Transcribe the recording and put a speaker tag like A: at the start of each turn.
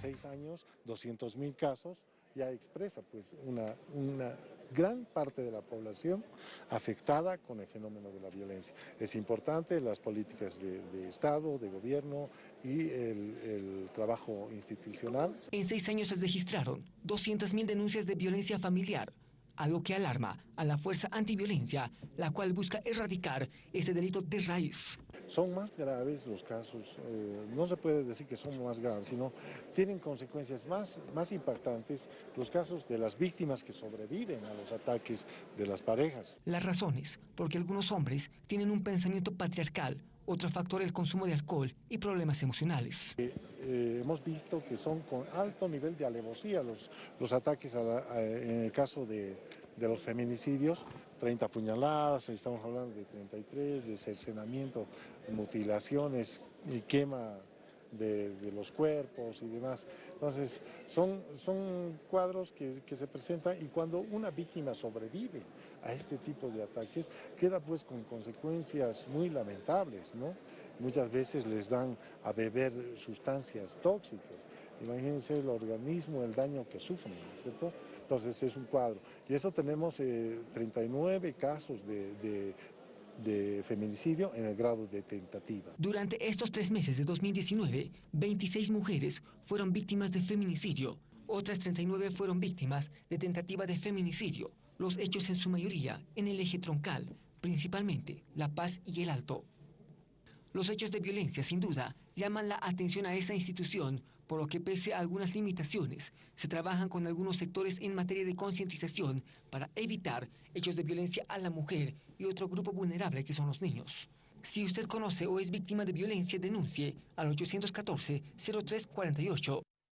A: seis años, 200 mil casos, ya expresa pues una, una gran parte de la población afectada con el fenómeno de la violencia. Es importante las políticas de, Estado, de gobierno y el, el, trabajo institucional.
B: En seis años se registraron 200.000 denuncias de violencia familiar, algo que alarma a la Fuerza Antiviolencia, la cual busca erradicar este delito de raíz.
A: Son más graves los casos, eh, no se puede decir que son más graves, sino tienen consecuencias más, más impactantes los casos de las víctimas que sobreviven a los ataques de las parejas.
B: Las razones, porque algunos hombres tienen un pensamiento patriarcal, otro factor el consumo de alcohol y problemas emocionales.
A: Eh, eh, hemos visto que son con alto nivel de alevosía los, los ataques a la, a, en el caso de, de los feminicidios, 30 puñaladas, estamos hablando de 33, de cercenamiento, mutilaciones y quema de, de, los cuerpos y demás. Entonces, son, son cuadros que, que, se presentan y cuando una víctima sobrevive a este tipo de ataques, queda pues con consecuencias muy lamentables, ¿no? Muchas veces les dan a beber sustancias tóxicas. Imagínense el organismo, el daño que sufren, ¿cierto? Entonces es un cuadro. Y eso tenemos eh, 39 casos de, de, de, feminicidio en el grado de tentativa.
B: Durante estos tres meses de 2019, 26 mujeres fueron víctimas de feminicidio. Otras 39 fueron víctimas de tentativa de feminicidio. Los hechos en su mayoría en el eje troncal, principalmente La Paz y El Alto. Los hechos de violencia, sin duda, llaman la atención a esta institución por lo que pese a algunas limitaciones, se trabajan con algunos sectores en materia de concientización para evitar hechos de violencia a la mujer y otro grupo vulnerable que son los niños. Si usted conoce o es víctima de violencia, denuncie al 814-0348.